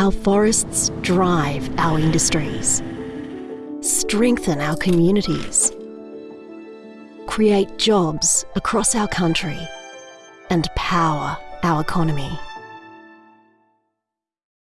Our forests drive our industries, strengthen our communities, create jobs across our country, and power our economy.